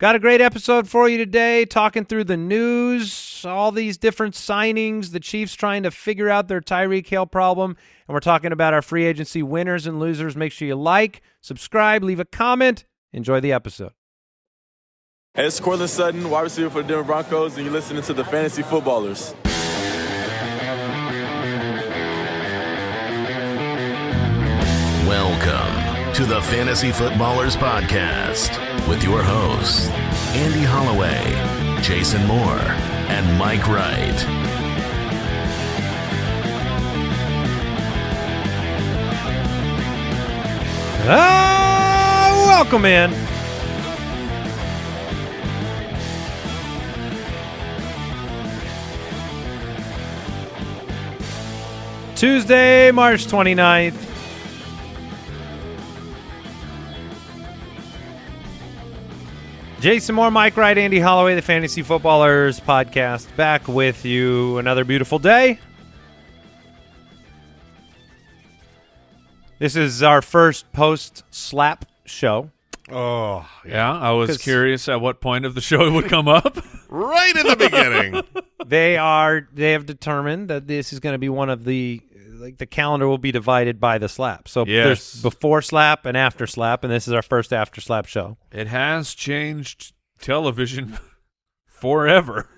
Got a great episode for you today, talking through the news, all these different signings, the Chiefs trying to figure out their Tyreek Hill problem, and we're talking about our free agency winners and losers. Make sure you like, subscribe, leave a comment. Enjoy the episode. Hey, it's Courtland Sutton, wide receiver for the Denver Broncos, and you're listening to the Fantasy Footballers. Welcome to the Fantasy Footballers Podcast with your hosts, Andy Holloway, Jason Moore, and Mike Wright. Ah, welcome in. Tuesday, March 29th. Jason Moore, Mike Wright, Andy Holloway, the Fantasy Footballers podcast, back with you another beautiful day. This is our first post slap show. Oh, Yeah, I was curious at what point of the show it would come up. right in the beginning. They are they have determined that this is going to be one of the like the calendar will be divided by the slap. So Yes. there's before slap and after slap, and this is our first after slap show. it has changed television forever.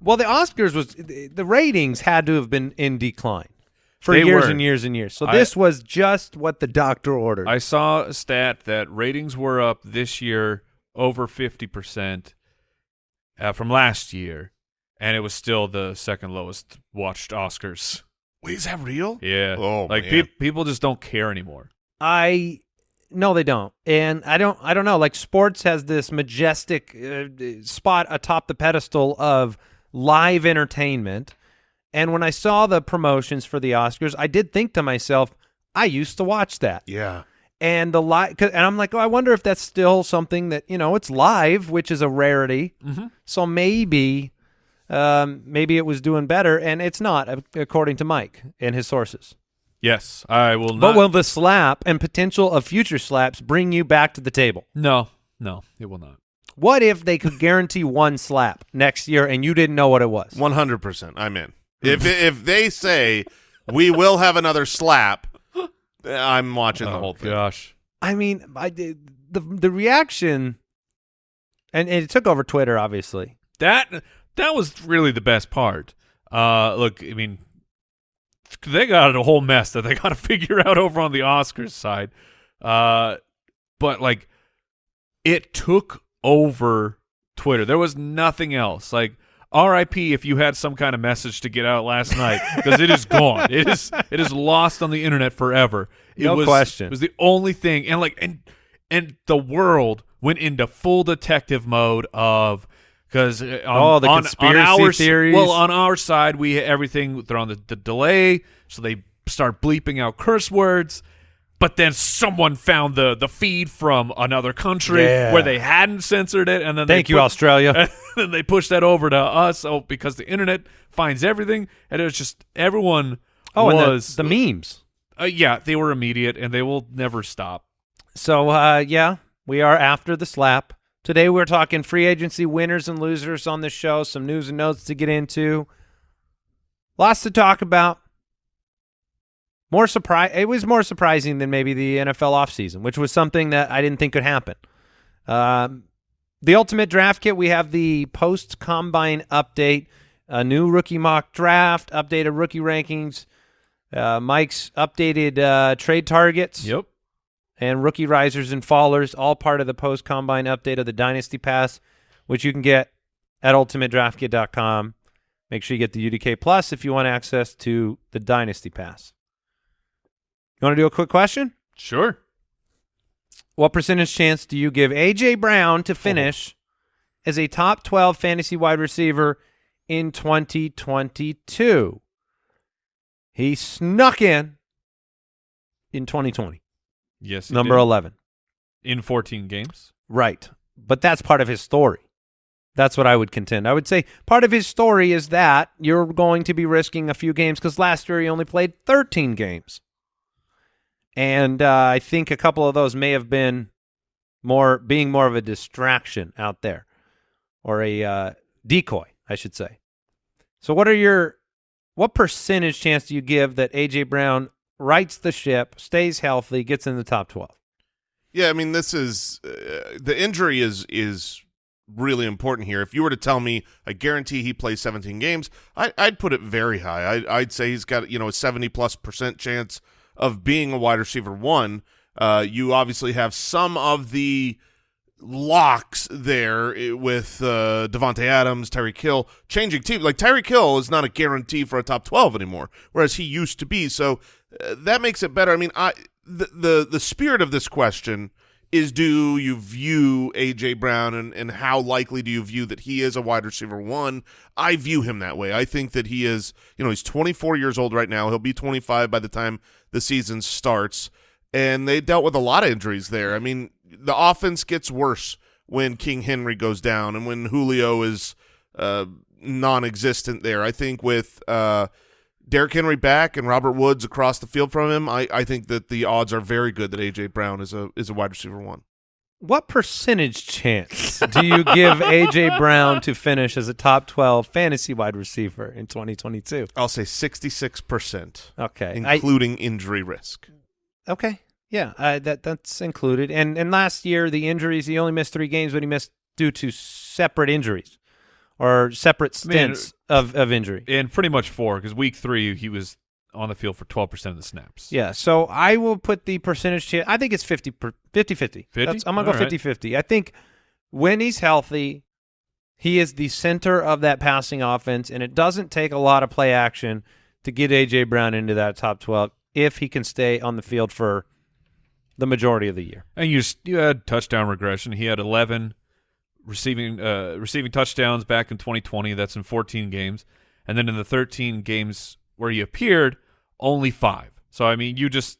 Well, the Oscars was the ratings had to have been in decline for They years were. and years and years. So I- this was just what the doctor ordered. I saw a stat that ratings were up this year over 50% uh, from last year, and it was still the second lowest watched Oscars. Wait, is that real? Yeah. Oh, like man. pe- people just don't care anymore. I no, they don't, and I don't. I don't know. Like sports has this majestic uh, spot atop the pedestal of live entertainment, and when I saw the promotions for the Oscars, I did think to myself, I used to watch that, Yeah. and the live, and I'm like, oh, I wonder if that's still something that you know, it's live, which is a rarity. Mhm. So maybe, um, maybe it was doing better, and it's not, according to Mike and his sources. Yes, I will not. But will the slap and potential of future slaps bring you back to the table? no, no, it will not. What if they could guarantee one slap next year and you didn't know what it was? One hundred percent. I'm in. If if they say we will have another slap, I'm watching the Oh, whole thing. Gosh. I mean, I did the the reaction, and, and it took over Twitter, obviously. That that was really the best part. Uh, look, I mean, they got a whole mess that they got to figure out over on the Oscars side. Uh, but like, it took over Twitter. There was nothing else. Like, R.I.P. If you had some kind of message to get out last night, because it is gone. It is it is lost on the internet forever. It No was, question. It was the only thing, and like, and and the world went into full detective mode of because on, Oh, the conspiracy on our, theories. Well, on our side, we everything they're on the, the delay, so they start bleeping out curse words. But then someone found the the feed from another country Yeah. where they hadn't censored it, and then Thank they you, put- Australia. and then they pushed that over to us. Oh, because the internet finds everything, and it was just everyone. Oh, and was the, the memes. uh, yeah, they were immediate, and they will never stop. So, uh, yeah, we are after the slap. Today we're talking free agency winners and losers on the show, some news and notes to get into. Lots to talk about. More surprise it was more surprising than maybe the NFL offseason, which was something that I didn't think could happen. Um, the ultimate draft kit, we have the post combine update, a new rookie mock draft, updated rookie rankings, uh, Mike's updated uh, trade targets Yep. And rookie risers and fallers, all part of the post combine update of the Dynasty Pass, which you can get at ultimatedraftkit.com. Make sure you get the UDK Plus if you want access to the Dynasty Pass. You want to do a quick question? Sure. What percentage chance do you give AJ Brown to finish as a top 12 fantasy wide receiver in 2022? He snuck in in 2020, Yes. number did. 11. in 14 games. Right. But that's part of his story. That's what I would contend. I would say part of his story is that you're going to be risking a few games because last year he only played 13 games. And uh, I think a couple of those may have been more being more of a distraction out there or a uh, decoy, I should say. So what are your what percentage chance do you give that AJ Brown rights the ship, stays healthy, gets in the top 12? Yeah, I mean this is uh, the injury is is really important here. If you were to tell me I guarantee he plays 17 games, I, I'd put it very high. I, I'd say he's got you know a 70 plus percent chance of being a wide receiver one. Uh, you obviously have some of the locks there eh, with uh, Davante Adams, Tyreek Hill changing team. Like Tyreek Hill is not a guarantee for a top 12 anymore, whereas he used to be. So uh, that makes it better. I mean, I the the the spirit of this question is do you view AJ Brown and, and how likely do you view that he is a wide receiver one? I view him that way. I think that he is, you know, he's 24 years old right now. He'll be 25 by the time the season starts. And they dealt with a lot of injuries there. I mean, the offense gets worse when King Henry goes down and when Julio is uh, non-existent there. I think with uh, Derrick Henry back and Robert Woods across the field from him, I, I think that the odds are very good that AJ Brown is a is a wide receiver one. What percentage chance do you give AJ Brown to finish as a top 12 fantasy wide receiver in 2022? I'll say sixty six percent, Okay. I- including injury risk. Okay. Yeah, uh, that that's included. And and last year the injuries, he only missed three games, but he missed due to separate injuries or separate I mean, stints of, of injury. and pretty much four because week three he was on the field for twelve percent of the snaps. Yeah, so I will put the percentage chance. I think it's 50 per, 50 50. 50? That's, I'm going to go All right. 50 50. I think when he's healthy, he is the center of that passing offense, and it doesn't take a lot of play action to get A.J. Brown into that top 12 if he can stay on the field for the majority of the year. And you you had touchdown regression. He had 11 receiving uh, receiving touchdowns back in 2020. That's in 14 games, and then in the 13 games where he appeared, only five. So I mean, you just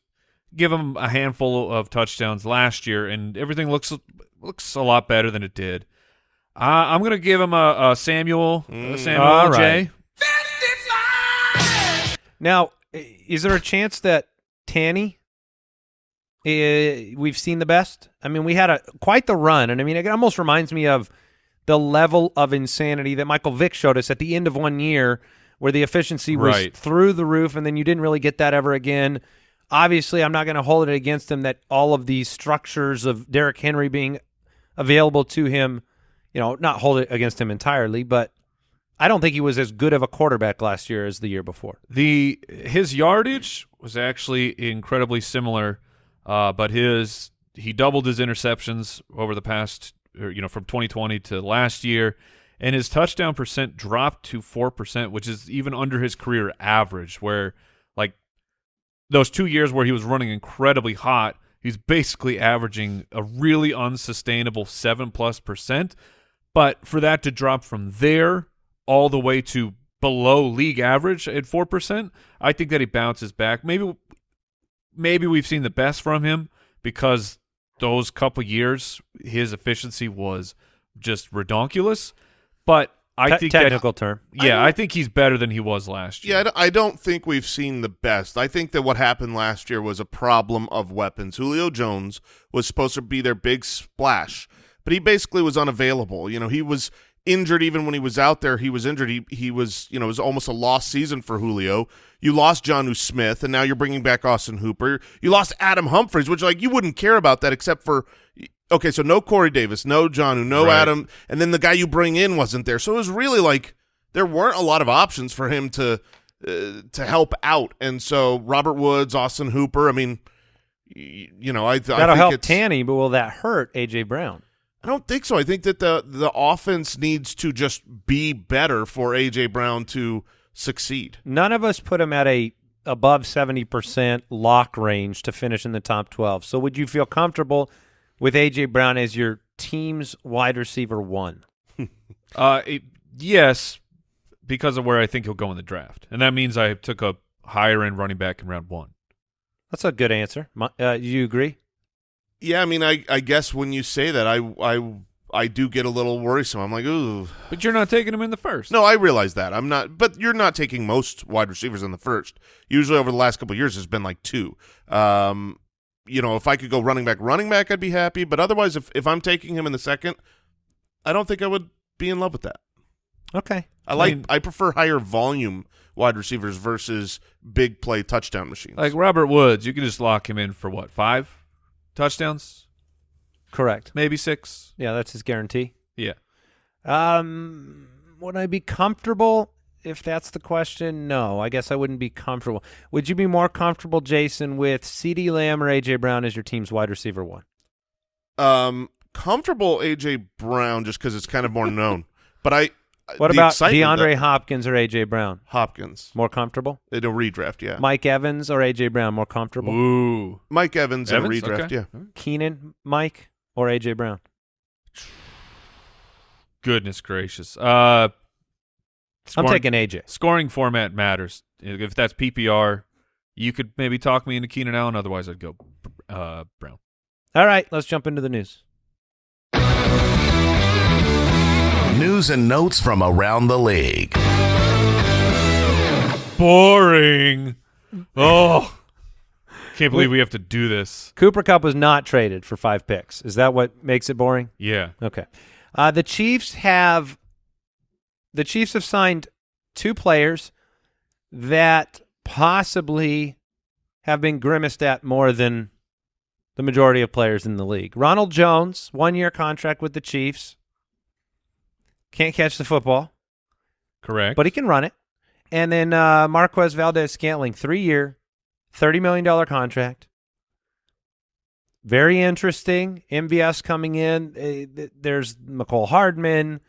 give him a handful of touchdowns last year, and everything looks looks a lot better than it did. Uh, I'm gonna give him a, a Samuel a Samuel J. Now, is there a chance that Tanny, uh, we've seen the best? I mean, we had a quite the run, and I mean, it almost reminds me of the level of insanity that Michael Vick showed us at the end of one year, where the efficiency was Right. through the roof, and then you didn't really get that ever again. Obviously, I'm not going to hold it against him that all of these structures of Derrick Henry being available to him, you know, not hold it against him entirely, but I don't think he was as good of a quarterback last year as the year before. The his yardage was actually incredibly similar, uh, but his he doubled his interceptions over the past, or, you know, from 2020 to last year, and his touchdown percent dropped to four percent, which is even under his career average. Where like those two years where he was running incredibly hot, he's basically averaging a really unsustainable seven plus percent. But for that to drop from there all the way to below league average at four percent, I think that he bounces back. Maybe, maybe we've seen the best from him because those couple years his efficiency was just redonkulous. But I Te- think technical term. yeah, I, think he's better than he was last year. Yeah, I year. d- I don't think we've seen the best. I think that what happened last year was a problem of weapons. Julio Jones was supposed to be their big splash, but he basically was unavailable. You know, he was injured even when he was out there. He was injured. He he was you know it was almost a lost season for Julio. You lost Jonnu Smith, and now you're bringing back Austin Hooper. You lost Adam Humphries, which like you wouldn't care about that except for. Okay, so no Corey Davis, no John, no Right. Adam, and then the guy you bring in wasn't there. So it was really like there weren't a lot of options for him to uh, to help out. And so Robert Woods, Austin Hooper. I mean, y- you know, I, I That'll think help Tanny, but will that hurt AJ Brown? I don't think so. I think that the the offense needs to just be better for AJ Brown to succeed. None of us put him at a above seventy percent lock range to finish in the top twelve. So would you feel comfortable with AJ Brown as your team's wide receiver one? Uh, it, yes, because of where I think he'll go in the draft, and that means I took a higher end running back in round one. That's a good answer. My, uh, you agree? Yeah, I mean, I I guess when you say that, I I I do get a little worrisome. I'm like, ooh. But you're not taking him in the first. No, I realize that. I'm not, but you're not taking most wide receivers in the first. Usually, over the last couple of years, has been like two. Um, you know, if I could go running back, running back, I'd be happy. But otherwise, if if I'm taking him in the second, I don't think I would be in love with that. Okay. I like mean- I prefer higher volume wide receivers versus big play touchdown machines. Like Robert Woods, you can just lock him in for what five touchdowns, Correct. maybe six. Yeah, that's his guarantee. Yeah, Um, would I be comfortable? If that's the question, no. I guess I wouldn't be comfortable. Would you be more comfortable, Jason, with CeeDee Lamb or A.J. Brown as your team's wide receiver one? um, comfortable AJ Brown just because it's kind of more known. But I What the about DeAndre that- Hopkins or A.J. Brown? Hopkins More comfortable? in a redraft? Yeah, Mike Evans or A.J. Brown? More comfortable? ooh, Mike Evans, in a redraft. Okay. Yeah, Keenan, Mike, or A.J. Brown? goodness gracious. Uh, I'm taking A.J. scoring format matters. If that's PPR, you could maybe talk me into Keenan Allen. Otherwise, I'd go uh, Brown. All right, let's jump into the news. News and notes from around the league. Boring. Oh, can't believe we have to do this. Cooper Kupp was not traded for five picks. Is that what makes it boring? Yeah. Okay. Uh, the Chiefs have the Chiefs have signed two players that possibly have been grimaced at more than the majority of players in the league. Ronald Jones, one year contract with the Chiefs. Can't catch the football, Correct. but he can run it. And then uh, Marquez Valdes-Scantling, three year, $30 million contract. Very interesting. MVS coming in. Uh, There's Mecole Hardman.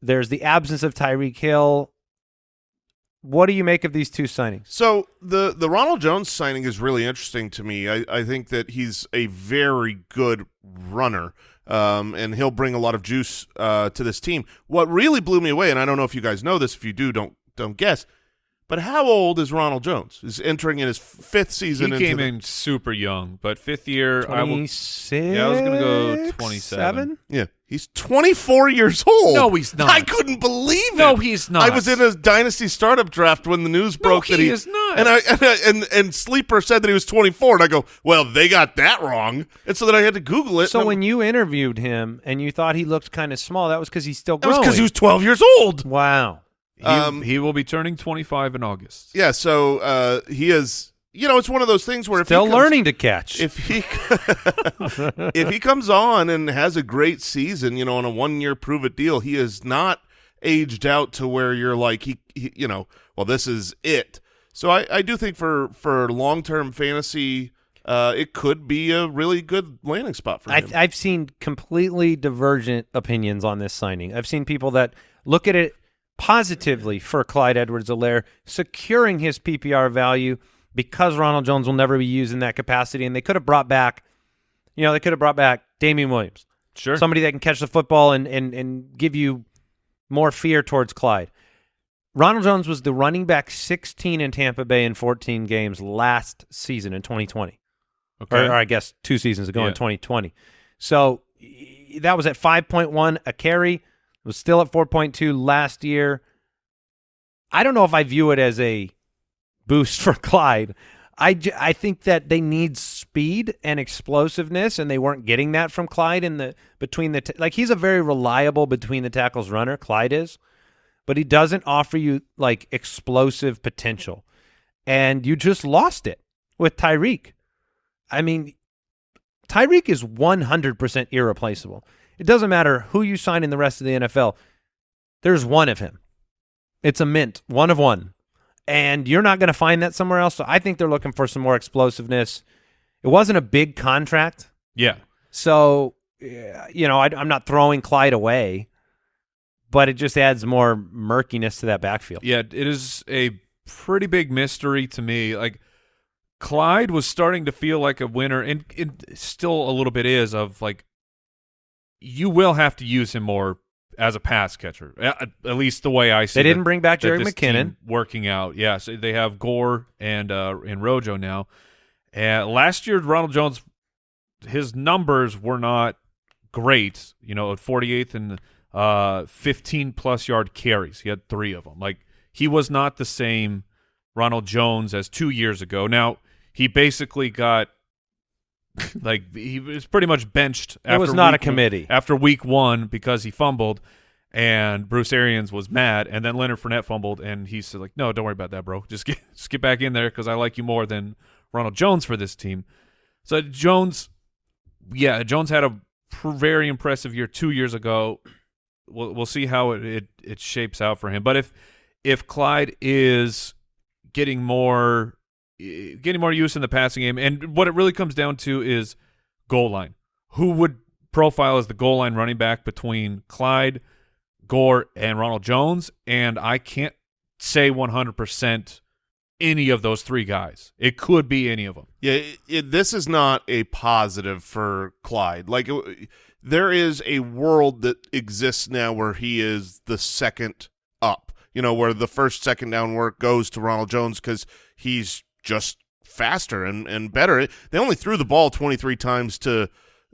There's the absence of Tyreek Hill. What do you make of these two signings? So the the Ronald Jones signing is really interesting to me. I, I think that he's a very good runner, um, and he'll bring a lot of juice uh, to this team. What really blew me away, and I don't know if you guys know this. If you do, don't don't guess. But how old is Ronald Jones? Is entering in his fifth he season. into came the- in super young, but fifth year, 26? Yeah, I was gonna go 27. Yeah, he's 24 years old. No, he's not. I couldn't believe No, he's not. I was in a dynasty startup draft when the news No, broke that he he is not. And I and, I- and and sleeper said that he was 24, and I go, well, they got that wrong, and so then I had to Google it. So and I'm- when you interviewed him and you thought he looked kind of small, that was because he's still that was because he was 12 years old. wow. He, um, he will be turning 25 in August. Yeah, so uh, he is. You know, it's one of those things where if Still learning to catch. If he if he comes on and has a great season, you know, on a one year prove it deal, he is not aged out to where you're like he, he you know, well, this is it. So I, I do think for for long term fantasy, uh, it could be a really good landing spot for him. I. I've seen completely divergent opinions on this signing. I've seen people that look at it positively for Clyde Edwards-Helaire securing his PPR value because Ronald Jones will never be used in that capacity, and they could have brought back, you know, they could have brought back Damien Williams, Sure. somebody that can catch the football and and and give you more fear towards Clyde. Ronald Jones was the running back 16 in Tampa Bay in 14 games last season in 2020 okay. or, or I guess two seasons ago Yeah. in 2020. So that was at 5.1 a carry. It was still at 4.2 last year. I don't know if I view it as a boost for Clyde. I, I think that they need speed and explosiveness, and they weren't getting that from Clyde in the between the like he's a very reliable between the tackles runner. Clyde is, but he doesn't offer you like explosive potential, and you just lost it with Tyreek. I mean, Tyreek is 100% irreplaceable. It doesn't matter who you sign in the rest of the NFL. There's one of him. It's a mint, one of one. And you're not going to find that somewhere else. So I think they're looking for some more explosiveness. It wasn't a big contract. Yeah. So, you know, I, I'm not throwing Clyde away, but it just adds more murkiness to that backfield. Yeah, it is a pretty big mystery to me. Like Clyde was starting to feel like a winner, and it still a little bit is of like you will have to use him more as a pass catcher. At, at least the way I see. It. They didn't that- bring back Jerick McKinnon. working out. Yeah, so they have Gore and uh, and Rojo now. And last year, Ronald Jones, his numbers were not great. You know, at 48th and uh, 15 plus yard carries, he had three of them. Like he was not the same Ronald Jones as two years ago. Now he basically got like he was pretty much benched. It was after not a committee. after week one because he fumbled, and Bruce Arians was mad, and then Leonard Fournette fumbled, and he said like, "No, don't worry about that, bro. Just get just get back in there because I like you more than Ronald Jones for this team." So Jones, yeah, Jones had a pr- very impressive year two years ago. We'll we'll see how it, it it shapes out for him. But if if Clyde is getting more getting more use in the passing game, and what it really comes down to is goal line. Who would profile as the goal line running back between Clyde, Gore, and Ronald Jones? And I can't say 100% any of those three guys. It could be any of them. Yeah, it, it, this is not a positive for Clyde. Like, it, there is a world that exists now where he is the second up. You know, where the first second down work goes to Ronald Jones because he's just faster and, and better. They only threw the ball 23 times to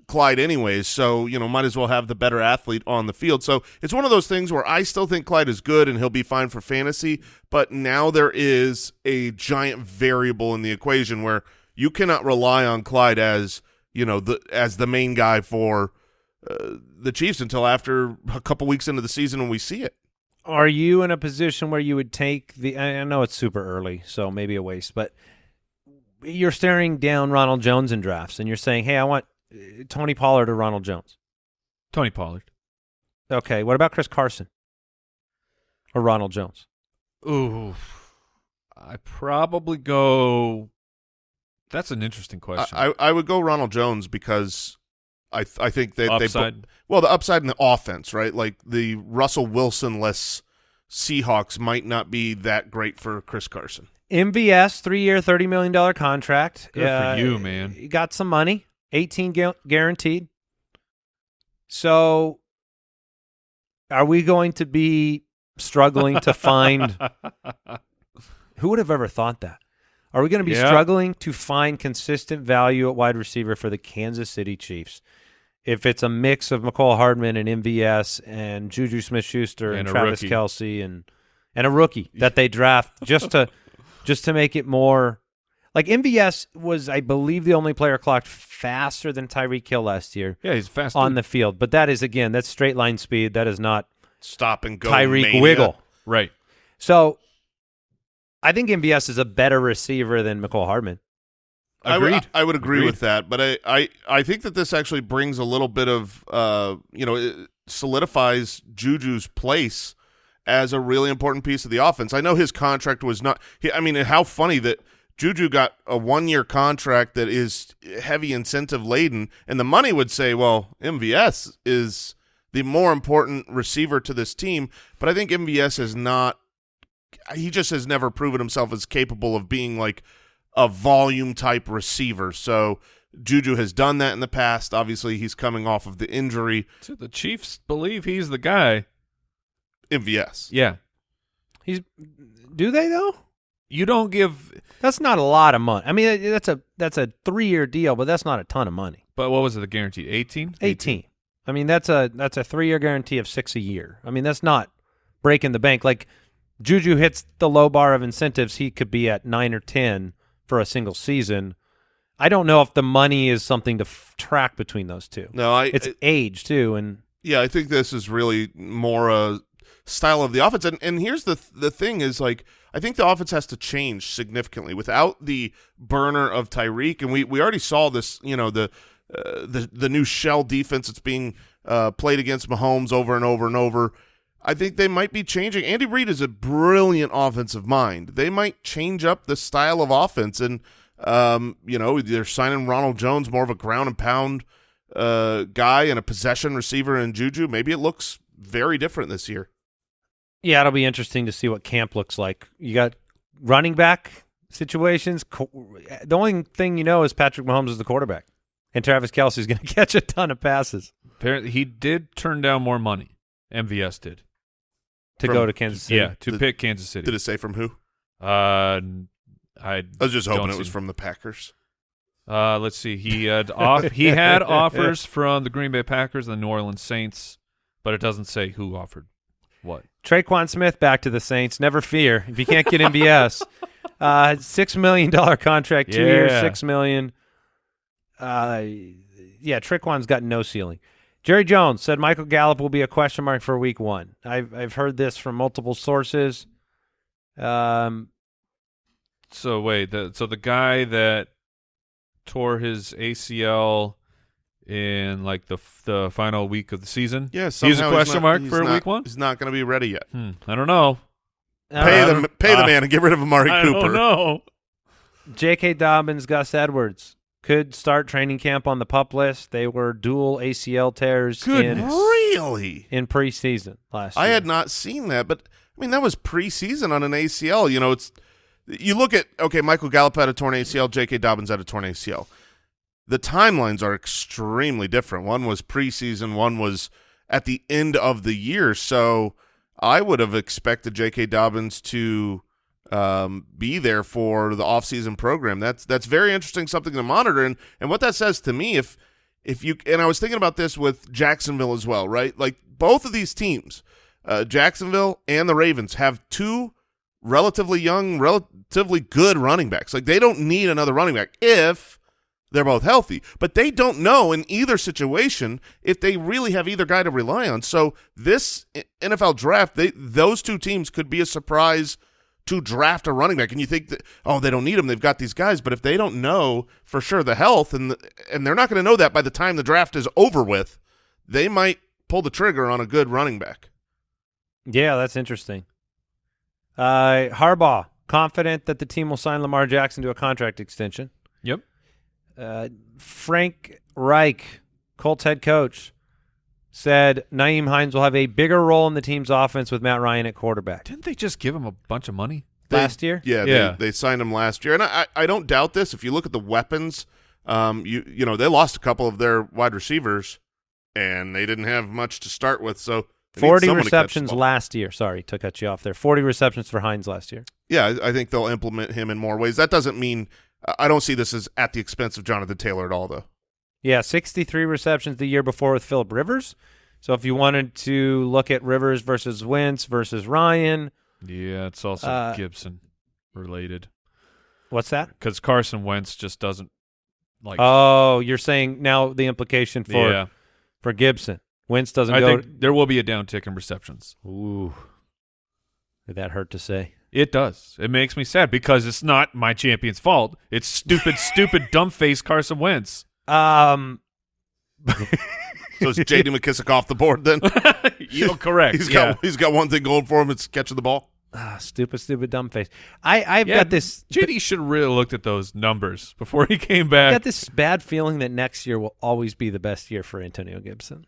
Clyde anyways, so, you know, might as well have the better athlete on the field. So it's one of those things where I still think Clyde is good and he'll be fine for fantasy, but now there is a giant variable in the equation where you cannot rely on Clyde as, you know, the as the main guy for uh, the Chiefs until after a couple weeks into the season when we see it. Are you in a position where you would take the? I I know it's super early, so maybe a waste, but you're staring down Ronald Jones in drafts, and you're saying, "Hey, I want uh, Tony Pollard or Ronald Jones." Tony Pollard. Okay, what about Chris Carson or Ronald Jones? Ooh. I probably go. That's an interesting question. I, I I would go Ronald Jones because I th- I think that they Upside. well the upside in the offense right like the Russell Wilson less Seahawks might not be that great for Chris Carson. MVS, three-year, thirty million dollar contract. Good for uh, you, man. You got some money, eighteen gu- guaranteed. So, are we going to be struggling to find? Who would have ever thought that? Are we going to be Yeah. struggling to find consistent value at wide receiver for the Kansas City Chiefs? If it's a mix of Mecole Hardman and MVS and Juju Smith-Schuster and, And Travis rookie. Kelce and and a rookie that they draft just to just to make it more like MVS was, I believe, the only player clocked faster than Tyreek Hill last year yeah, he's fast. on the field. But that is again, that's straight line speed. That is not Stop and go Tyreek mania. Wiggle. right. So I think MVS is a better receiver than Mecole Hardman. I would, I would agree Agreed. with that, but I, I, I think that this actually brings a little bit of, uh, you know, it solidifies Juju's place as a really important piece of the offense. I know his contract was not. He, I mean, how funny that Juju got a one-year contract that is heavy incentive laden, and the money would say, well, MVS is the more important receiver to this team, but I think MVS is not. He just has never proven himself as capable of being like a volume type receiver. So Juju has done that in the past. Obviously, he's coming off of the injury. So the Chiefs believe he's the guy. MVS. Yeah. He's do they though? You don't give. That's not a lot of money. I mean, that's a that's a three year deal, but that's not a ton of money. But what was it? The guaranteed eighteen. Eighteen. I mean, that's a that's a three year guarantee of six a year. I mean, that's not breaking the bank. Like Juju hits the low bar of incentives, he could be at nine or ten for a single season. I don't know if the money is something to f- track between those two. No, I. It's age too, and yeah, I think this is really more a style of the offense. And and here's the the thing is like I think the offense has to change significantly without the burner of Tyreek. And we we already saw this. You know the uh, the the new shell defense that's being uh, played against Mahomes over and over and over. I think they might be changing. Andy Reid is a brilliant offensive mind. They might change up the style of offense, and um, you know they're signing Ronald Jones more of a ground and pound uh, guy and a possession receiver in Juju. Maybe it looks very different this year. yeah, it'll be interesting to see what camp looks like. You got running back situations. The only thing you know is Patrick Mahomes is the quarterback, and Travis Kelce is going to catch a ton of passes Apparently, he did turn down more money. MVS did. To From- go to Kansas City. Yeah, to Did- pick Kansas City. Did it say from who? Uh, I I was just hoping don't it was from the Packers. Uh, let's see. He had off. He had offers from the Green Bay Packers and the New Orleans Saints, but it doesn't say who offered what. Tre'Quan Smith back to the Saints. Never fear. If you can't get MVS, uh, six million dollar contract, two years, six million. uh, yeah, Tre'Quan's got no ceiling. Jerry Jones said Michael Gallup will be a question mark for week one. I've I've heard this from multiple sources. Um, So wait, the so the guy that tore his ACL in like the the final week of the season. Yeah, he's a question not- mark for not- week one. He's not going to be ready yet. Hmm, I don't know. Pay uh, the pay the uh, man and get rid of Amari I Cooper. don't know. J.K. Dobbins, Gus Edwards could start training camp on the pup list. They were dual ACL tears in Really? in preseason last year. I year. had not seen that, but I mean that was preseason on an ACL. You know, it's you look at okay, Michael Gallup had a torn ACL, J.K. Dobbins had a torn ACL. The timelines are extremely different. One was preseason, one was at the end of the year. So I would have expected J.K. Dobbins to um, be there for the offseason program. That's that's very interesting, something to monitor. And and what that says to me, if if you and I was thinking about this with Jacksonville as well, right? Like both of these teams, uh, Jacksonville and the Ravens, have two relatively young, relatively good running backs. Like they don't need another running back if they're both healthy, but they don't know in either situation if they really have either guy to rely on. So this NFL draft, they those two teams could be a surprise to draft a running back. And you think that oh they don't need them, they've got these guys, but if they don't know for sure the health and the, and they're not going to know that by the time the draft is over with, they might pull the trigger on a good running back. Yeah, that's interesting. Uh, Harbaugh confident that the team will sign Lamar Jackson to a contract extension. Yep. Uh, Frank Reich, Colts head coach, said Nyheim Hines will have a bigger role in the team's offense with Matt Ryan at quarterback. Didn't they just give him a bunch of money? They- Last year? Yeah, Yeah. They, they signed him last year, and I, I I don't doubt this. If you look at the weapons, um, you you know they lost a couple of their wide receivers, and they didn't have much to start with. So 40 someone to catch the receptions last year. Sorry to cut you off there. 40 receptions for Hines last year. Yeah, I, I think they'll implement him in more ways. That doesn't mean I don't see this as at the expense of Jonathan Taylor at all, though. Yeah, 63 receptions the year before with Philip Rivers. So if you wanted to look at Rivers versus Wentz versus Ryan, Yeah, it's also Uh, Gibson related what's that? because Carson Wentz just doesn't like. Oh, you're saying now the implication for yeah, for Gibson. Wentz doesn't I go. think there will be a downtick in receptions. Ooh, did that hurt to say? It does. It makes me sad because it's not my champion's fault. It's stupid, stupid, dumb face Carson Wentz. Um, So is J.D. McKissic off the board then? You're correct. He's yeah. got he's got one thing going for him. It's catching the ball. ah, stupid, stupid, dumb face. I I've Yeah, got this. JD should have really looked at those numbers before he came back. I back. got this bad feeling that next year will always be the best year for Antonio Gibson.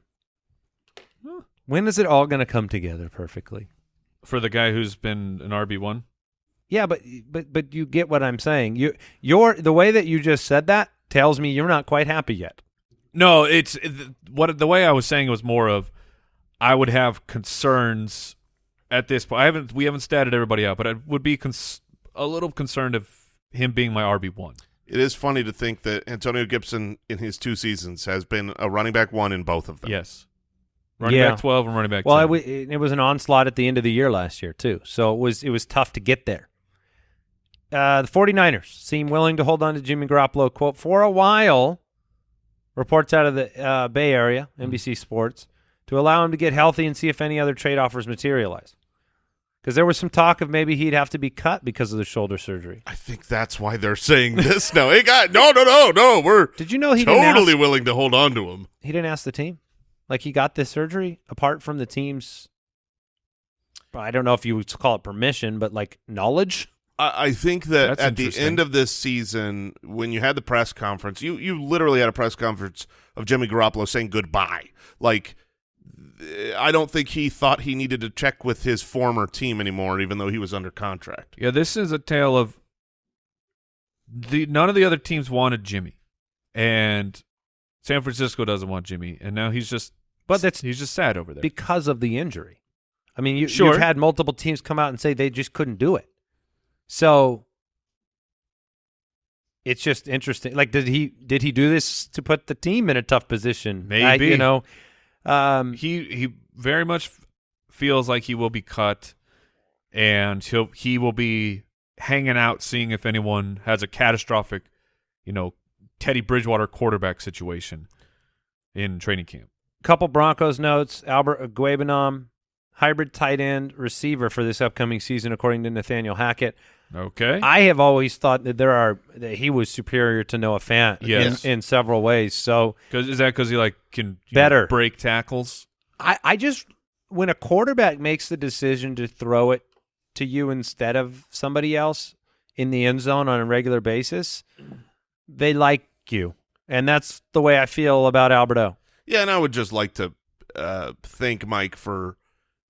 When is it all going to come together perfectly? for the guy who's been an RB one. Yeah, but but but you get what I'm saying. You your the way that you just said that tells me you're not quite happy yet. No, it's it- what the way I was saying it was more of I would have concerns at this point. I haven't we haven't statted everybody out, but I would be cons- a little concerned of him being my RB one. It is funny to think that Antonio Gibson in his two seasons has been a running back one in both of them. Yes, running Yeah. back twelve and running back. Well, 10. it, it was an onslaught at the end of the year last year too, so it was it was tough to get there. Uh, the 49ers seem willing to hold on to Jimmy Garoppolo. Quote for a while. Reports out of the uh, Bay Area, NBC Sports, to allow him to get healthy and see if any other trade offers materialize. Because there was some talk of maybe he'd have to be cut because of the shoulder surgery. I think that's why they're saying this now. Hey, guys, no, no, no, no. We're Did you know he totally ask, willing to hold on to him. he didn't ask the team? Like he got this surgery apart from the team's. I don't know if you would call it permission, but like knowledge. I, I think that That's at the end of this season, when you had the press conference, you you literally had a press conference of Jimmy Garoppolo saying goodbye. Like, I don't think he thought he needed to check with his former team anymore, even though he was under contract. yeah, this is a tale of the none of the other teams wanted Jimmy, and San Francisco doesn't want Jimmy, and now he's just But that's he's just sad over there. because of the injury. I mean, you, Sure. you've had multiple teams come out and say they just couldn't do it. So it's just interesting. Like, did he did he do this to put the team in a tough position? I- Maybe. you know. Um, he he very much feels like he will be cut, and he'll he will be hanging out, seeing if anyone has a catastrophic, you know, Teddy Bridgewater quarterback situation in training camp. Couple Broncos notes: Albert Okwuegbunam, hybrid tight end receiver for this upcoming season, according to Nathaniel Hackett. Okay. I have always thought that there are that he was superior to Noah Fant Yes. in, in several ways. So Cause is that because he like can you know, Better. break tackles? I, I just when a quarterback makes the decision to throw it to you instead of somebody else in the end zone on a regular basis, they like you. And that's the way I feel about Albert O. Yeah, and I would just like to uh, thank Mike for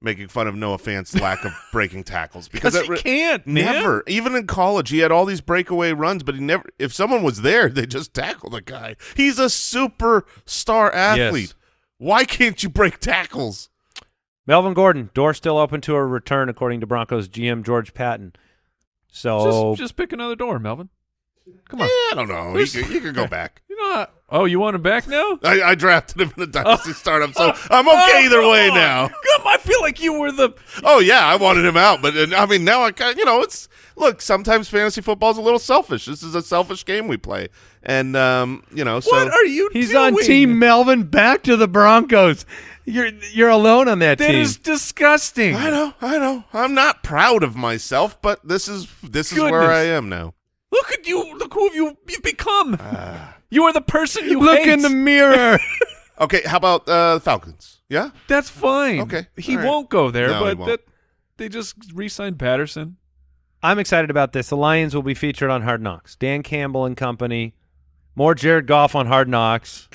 making fun of Noah Fant's lack of breaking tackles because Because he re- can't, man. Never. Even in college, he had all these breakaway runs, but he never. If someone was there, they just tackle the guy. He's a superstar athlete. Yes. Why can't you break tackles? Melvin Gordon, door still open to a return, according to Broncos GM George Paton. So Just, just pick another door, Melvin. Come on. I don't know. You could, he could go back. You know, what? oh, you want him back now? I, I drafted him in a dynasty startup, so I'm okay either Oh, way come on. now. Come, I feel like you were the. Oh yeah, I wanted him out, but uh, I mean now I kind you know it's look sometimes fantasy football is a little selfish. This is a selfish game we play, and um you know so what are you? he's doing? on Team Melvin back to the Broncos. You're you're alone on that, That team. is disgusting. I know I know I'm not proud of myself, but this is this is where I am now. Look at you. Look who you you've become. you are the person you Look hate. in the mirror. Okay, how about uh Falcons? Yeah, That's fine. Okay, He all right. won't go there, No, but that they just re-signed Patterson. I'm excited about this. The Lions will be featured on Hard Knocks. Dan Campbell and company. More Jared Goff on Hard Knocks.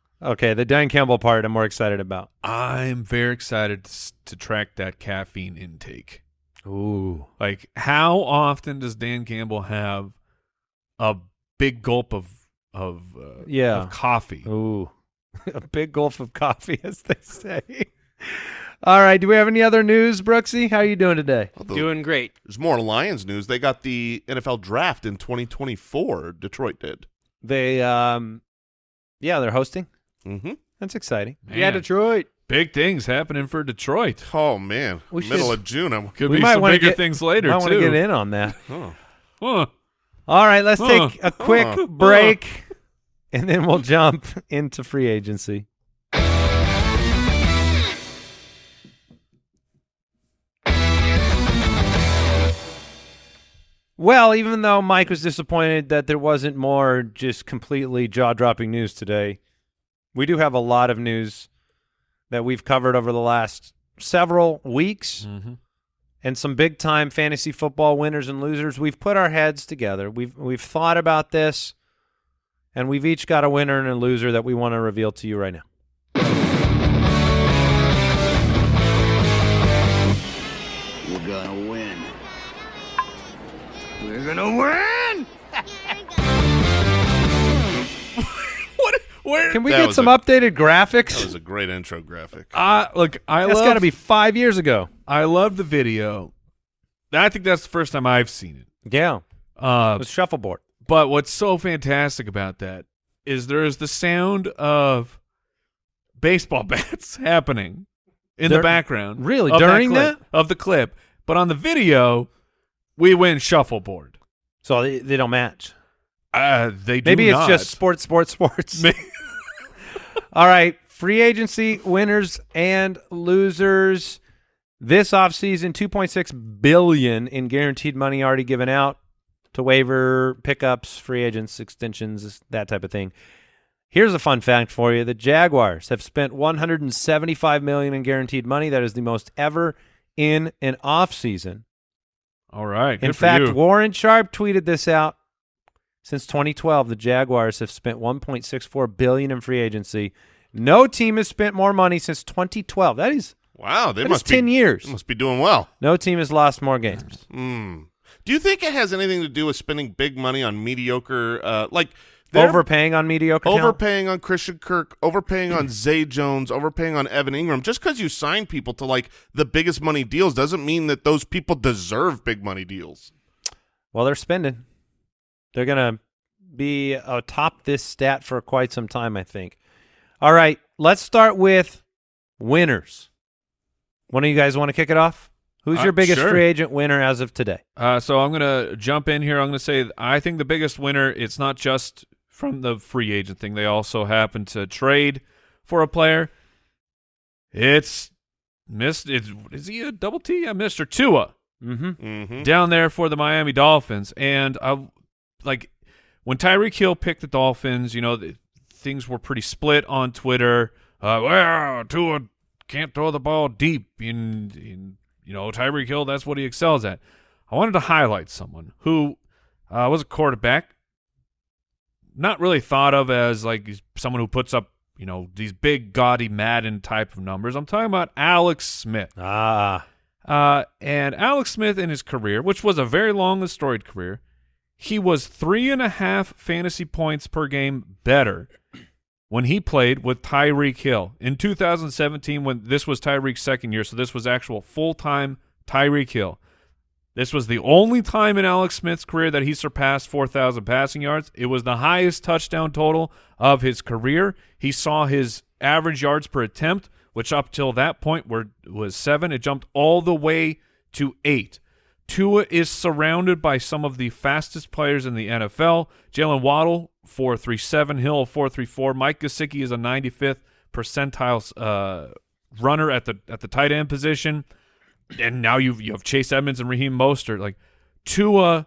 okay, the Dan Campbell part I'm more excited about. I'm very excited to, to track that caffeine intake. Ooh. Like, how often does Dan Campbell have a big gulp of of uh, Yeah. of coffee? Ooh. a big gulp of coffee, as they say. All right. Do we have any other news, Brooksy? How are you doing today? Although Doing great. there's more Lions news. They got the NFL draft in 2024. Detroit did. They um yeah, they're hosting. Mm-hmm. That's exciting. Yeah, Detroit. Big things happening for Detroit. Oh man, We middle should- of June. I'm, Could We be might some wanna bigger get- things later I want to get in on that. oh. Huh. All right, let's Huh. take a quick Huh. break and then we'll jump into free agency. Well, even though Mike was disappointed that there wasn't more just completely jaw-dropping news today, we do have a lot of news that we've covered over the last several weeks Mhm. and some big time fantasy football winners and losers. We've put our heads together. We've we've thought about this and we've each got a winner and a loser that we want to reveal to you right now. We're gonna win. We're gonna win! Where? Can we That get some a- updated graphics? That was a great intro graphic. Uh, look, I That's love. got to be 5 years ago. I love the video. I think that's the first time I've seen it. Yeah. Uh, It was shuffleboard. But what's so fantastic about that is there is the sound of baseball bats happening in There- the background. really? of During clip, that? Of the clip. But on the video, we win shuffleboard. So they, they don't match. Uh, they do Maybe it's not. just sports, sports, sports. All right, free agency winners and losers. This offseason, 2.6 billion in guaranteed money already given out to waiver pickups, free agents, extensions, that type of thing. Here's a fun fact for you. The Jaguars have spent 175 million in guaranteed money. That is the most ever in an offseason. All right. Good In fact, you. Warren Sharp tweeted this out. Since 2012, the Jaguars have spent 1.64 billion in free agency. No team has spent more money since 2012. That is Wow, they that is must 10 be years. they must be doing well. No team has lost more games. Hmm. Do you think it has anything to do with spending big money on mediocre, uh, like Overpaying on mediocre talent? overpaying on Christian Kirk, overpaying on Zay Jones, overpaying on Evan Engram? Just because you sign people to like the biggest money deals doesn't mean that those people deserve big money deals. Well, they're spending. They're going to be atop this stat for quite some time, I think. All right, let's start with winners. One of you guys want to kick it off? Who's Uh, your biggest sure. free agent winner as of today? Uh, so I'm going to jump in here. I'm going to say I think the biggest winner, it's not just from the free agent thing. They also happen to trade for a player. It's missed. It's, is he a double T? Yeah, Mr. Tua Mm-hmm. Mm-hmm. down there for the Miami Dolphins. And I like when Tyreek Hill picked the Dolphins, you know, the, things were pretty split on Twitter. Uh, well, Tua can't throw the ball deep. In, in you know, Tyreek Hill, that's what he excels at. I wanted to highlight someone who uh, was a quarterback, not really thought of as like someone who puts up, you know, these big, gaudy Madden type of numbers. I'm talking about Alex Smith. Ah, Uh, and Alex Smith in his career, which was a very long and storied career, he was three and a half fantasy points per game better when he played with Tyreek Hill in 2017 when this was Tyreek's second year. So this was actual full-time Tyreek Hill. This was the only time in Alex Smith's career that he surpassed 4,000 passing yards. It was the highest touchdown total of his career. He saw his average yards per attempt, which up till that point were was seven. It jumped all the way to eight. Tua is surrounded by some of the fastest players in the NFL. Jaylen Waddle, 437, Hill, 434. Mike Gesicki is a 95th percentile uh, runner at the at the tight end position. And now you you have Chase Edmonds and Raheem Mostert. Like Tua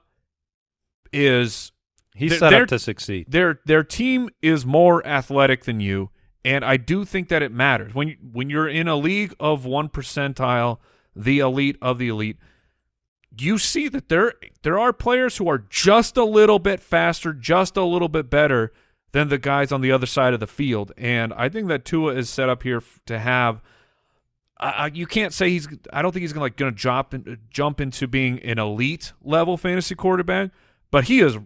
is he's set up to succeed. their their team is more athletic than you, and I do think that it matters when you, when you're in a league of one percentile, the elite of the elite. You see that there there are players who are just a little bit faster, just a little bit better than the guys on the other side of the field, and I think that Tua is set up here to have. Uh, you can't say he's. I don't think he's gonna like gonna jump in, jump into being an elite level fantasy quarterback, but he is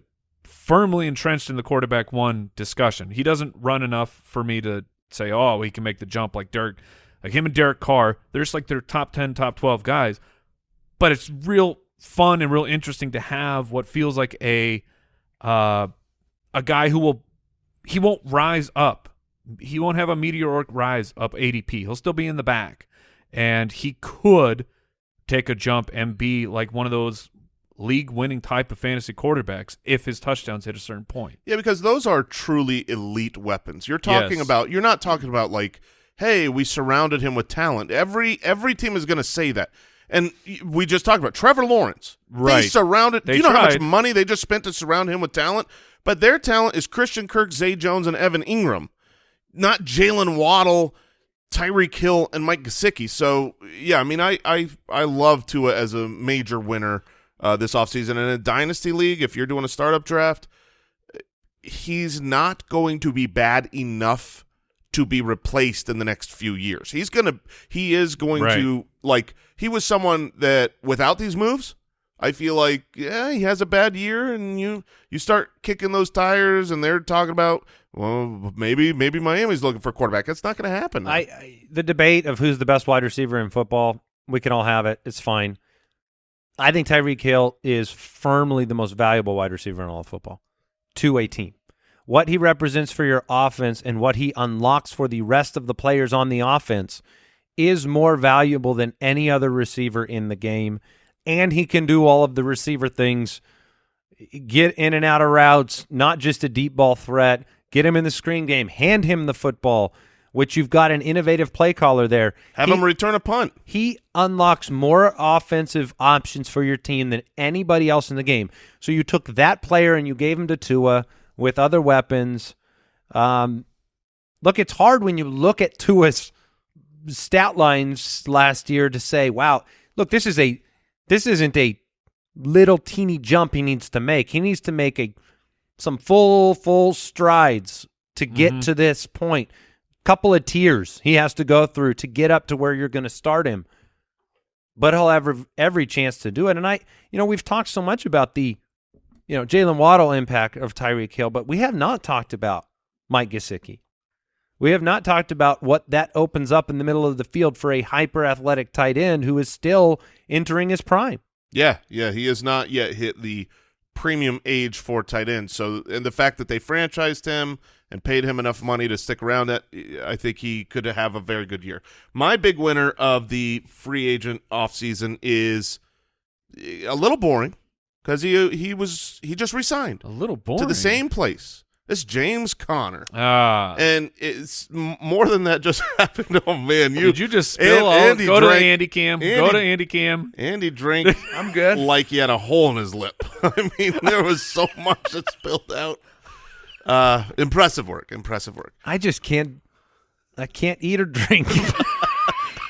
firmly entrenched in the quarterback one discussion. He doesn't run enough for me to say, oh, he can make the jump like Derek, like him and Derek Carr. They're just like their top ten, top twelve guys. But it's real fun and real interesting to have what feels like a uh, a guy who will he won't rise up. He won't have a meteoric rise up ADP. He'll still be in the back, and he could take a jump and be like one of those league winning type of fantasy quarterbacks if his touchdowns hit a certain point. Yeah, because those are truly elite weapons. You're talking Yes. about you're not talking about like, hey, we surrounded him with talent. Every every team is going to say that. And we just talked about Trevor Lawrence. They Right. surrounded. They do you know how much money they just spent to surround him with talent? But their talent is Christian Kirk, Zay Jones, and Evan Engram, not Jaylen Waddle, Tyreek Hill, and Mike Gesicki. So yeah, I mean, I I I love Tua as a major winner uh, this offseason. in a dynasty league. If you're doing a startup draft, he's not going to be bad enough to be replaced in the next few years. He's going to he is going Right. to like he was someone that without these moves, I feel like yeah, he has a bad year and you you start kicking those tires and they're talking about well maybe maybe Miami's looking for a quarterback. That's not going to happen. I, I the debate of who's the best wide receiver in football, we can all have it. It's fine. I think Tyreek Hill is firmly the most valuable wide receiver in all of football to a team. What he represents for your offense and what he unlocks for the rest of the players on the offense is more valuable than any other receiver in the game. And he can do all of the receiver things get in and out of routes, not just a deep ball threat. Get him in the screen game, hand him the football, which you've got an innovative play caller there. Have He- him return a punt. he unlocks more offensive options for your team than anybody else in the game. So you took that player and you gave him to Tua with other weapons. Um, look, it's hard when you look at Tua's stat lines last year to say, "Wow, look, this is a this isn't a little teeny jump he needs to make. He needs to make a some full full strides to get mm-hmm. to this point. Couple of tiers he has to go through to get up to where you're going to start him. But he'll have every chance to do it. And I, you know, we've talked so much about the, you know, Jaylen Waddle impact of Tyreek Hill, but we have not talked about Mike Gesicki. We have not talked about what that opens up in the middle of the field for a hyper athletic tight end who is still entering his prime. Yeah, yeah, he has not yet hit the premium age for tight end. So, and the fact that they franchised him and paid him enough money to stick around, that I think he could have a very good year. My big winner of the free agent offseason is eh, a little boring because he he was he just resigned A little boring to the same place. It's James Conner. Ah. And it's more than that just happened. Oh man, you Did you just spill all? Andy Go drank- to Andy Cam. Go Andy- to Andy Cam. Andy drank I'm good. like he had a hole in his lip. I mean, there was so much that spilled out. Uh, impressive work. Impressive work. I just can't. I can't eat or drink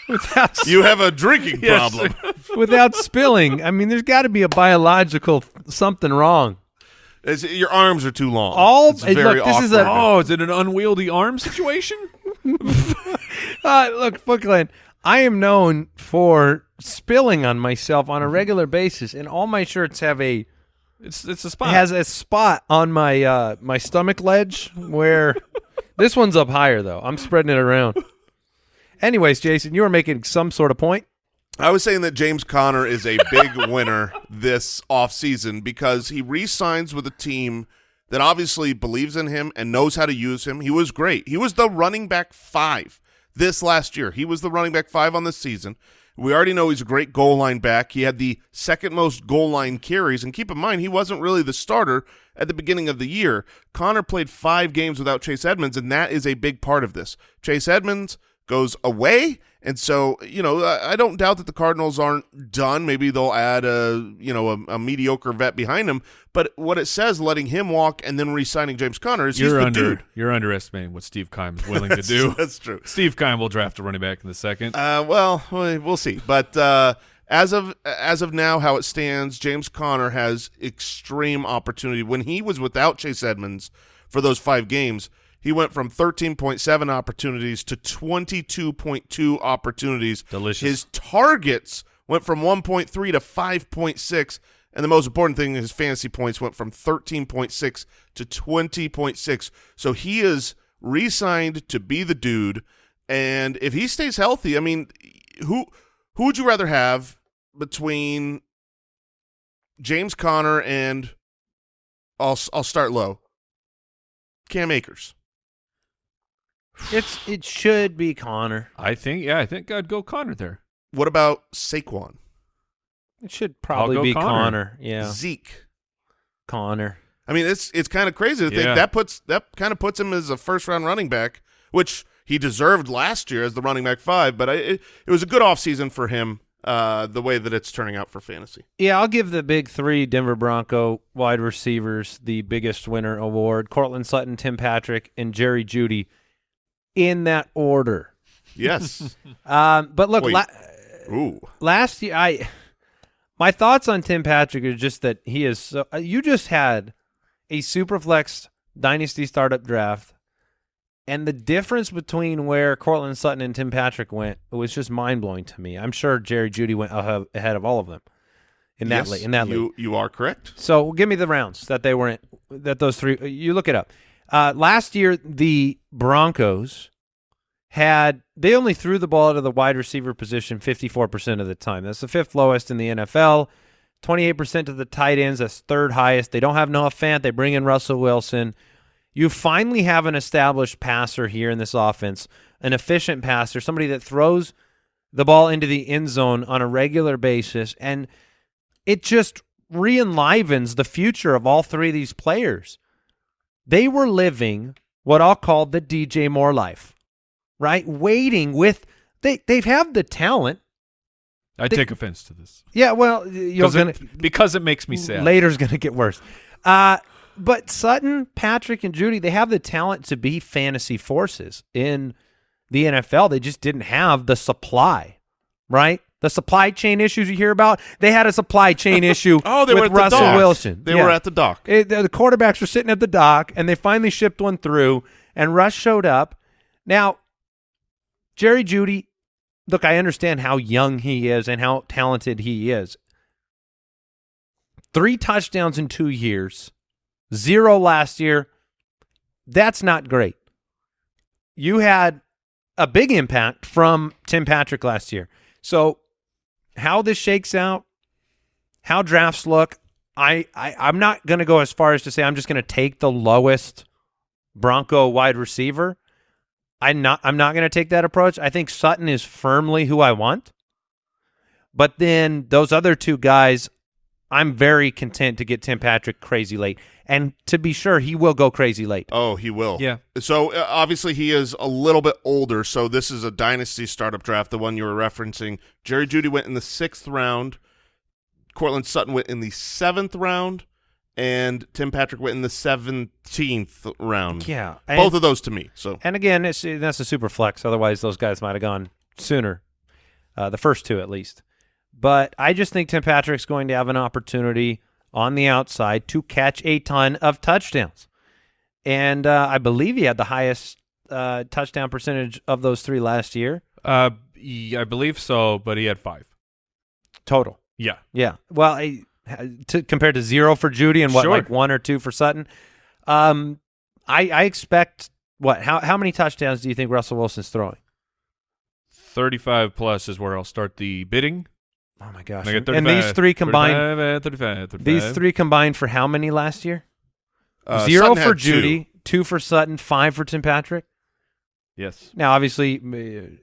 without You have a drinking Yes. problem. without spilling. I mean, there's got to be a biological something wrong. It's- your arms are too long. All- It's very look, this is a- awkward. Oh, is it an unwieldy arm situation? Uh, look, Bookland, I am known for spilling on myself on a regular basis, and all my shirts have a It's it's a spot. has a spot on my uh, my stomach ledge where this one's up higher though. I'm spreading it around. Anyways, Jason, you were making some sort of point. I was saying that James Conner is a big winner this offseason because he re-signs with a team that obviously believes in him and knows how to use him. He was great. He was the running back five this last year. He was the running back five on this season. We already know he's a great goal line back. He had the second most goal line carries. And keep in mind, he wasn't really the starter at the beginning of the year. Conner played five games without Chase Edmonds, and that is a big part of this. Chase Edmonds goes away. And so, you know, I I don't doubt that the Cardinals aren't done. Maybe they'll add a, you know, a, a mediocre vet behind him. But what it says, letting him walk and then re-signing James Conner is you're the under dude. you're underestimating what Steve Keim's willing to do. That's true. Steve Keim will draft a running back in the second. Uh, well, we- we'll see. But uh, as of as of now, how it stands, James Conner has extreme opportunity. When he was without Chase Edmonds for those five games, he went from 13.7 opportunities to 22.2 opportunities. Delicious. His targets went from 1.3 to 5.6. And the most important thing, his fantasy points went from 13.6 to 20.6. So he is re-signed to be the dude. And if he stays healthy, I mean, who who would you rather have between James Conner and I'll I'll start low. Cam Akers. It's it should be Conner. I think yeah, I think I'd go Conner there. What about Saquon? It should probably be Conner. Conner. Yeah, Zeke. Conner. I mean, it's it's kind of crazy to think Yeah. that puts that kind of puts him as a first round running back, which he deserved last year as the running back five. But I, it, it was a good offseason for him. Uh, the way that it's turning out for fantasy. Yeah, I'll give the big three Denver Bronco wide receivers the biggest winner award: Courtland Sutton, Tim Patrick, and Jerry Jeudy, in that order. Yes. Um, but look, la- Ooh. last year I my thoughts on Tim Patrick are just that he is so uh, you just had a superflex dynasty startup draft and the difference between where Courtland Sutton and Tim Patrick went was just mind blowing to me. I'm sure Jerry Jeudy went ahead of all of them in that yes, league. In that league, you you are correct. so give me the rounds that they were in. That those three. You look it up. Uh, last year, the Broncos had they only threw the ball to the wide receiver position 54% of the time. That's the fifth lowest in the NFL. 28% to the tight ends. That's third highest. They don't have Noah Fant. They bring in Russell Wilson. You finally have an established passer here in this offense, an efficient passer, somebody that throws the ball into the end zone on a regular basis, and it just re-enlivens the future of all three of these players. They were living what I'll call the DJ Moore life, right? Waiting with they they have had the talent. I They- take offense to this Yeah, well, you're gonna it, because it makes me sad. Later's going to get worse. Uh, but Sutton, Patrick, and Jeudy, they have the talent to be fantasy forces in the NFL. They just didn't have the supply, right? The supply chain issues you hear about, they had a supply chain issue Oh, they with were at the Russell dock. Wilson. They Yeah. were at the dock. It- the, the quarterbacks were sitting at the dock, and they finally shipped one through, and Russ showed up. Now, Jerry Jeudy, look, I understand how young he is and how talented he is. Three touchdowns in two years, zero last year. That's not great. You had a big impact from Tim Patrick last year. So, how this shakes out, how drafts look, I, I I'm not going to go as far as to say I'm just going to take the lowest Bronco wide receiver. I'm not I'm not going to take that approach. I think Sutton is firmly who I want. But then those other two guys, I'm very content to get Tim Patrick crazy late. And to be sure, he will go crazy late. Oh, he will. Yeah. So uh, obviously he is a little bit older. So this is a dynasty startup draft, the one you were referencing. Jerry Jeudy went in the sixth round. Courtland Sutton went in the seventh round, and Tim Patrick went in the seventeenth round. Yeah, both of those to me. So And again, it's, that's a super flex. Otherwise, those guys might have gone sooner, uh, the first two at least. But I just think Tim Patrick's going to have an opportunity on the outside to catch a ton of touchdowns. And uh, I believe he had the highest uh, touchdown percentage of those three last year Uh, I believe so, but he had five. total. Yeah. Yeah. Well, I, to, compared to zero for Jeudy and what, Sure. like one or two for Sutton. Um, I, I expect what? How how many touchdowns do you think Russell Wilson's throwing? 35 plus is where I'll start the bidding. Oh my gosh! And And these three combined, 35, uh, 35, 35. these three combined for how many last year? uh, Zero Sutton for had two. Jeudy, two. for Sutton, five for Tim Patrick. Yes. Now, obviously,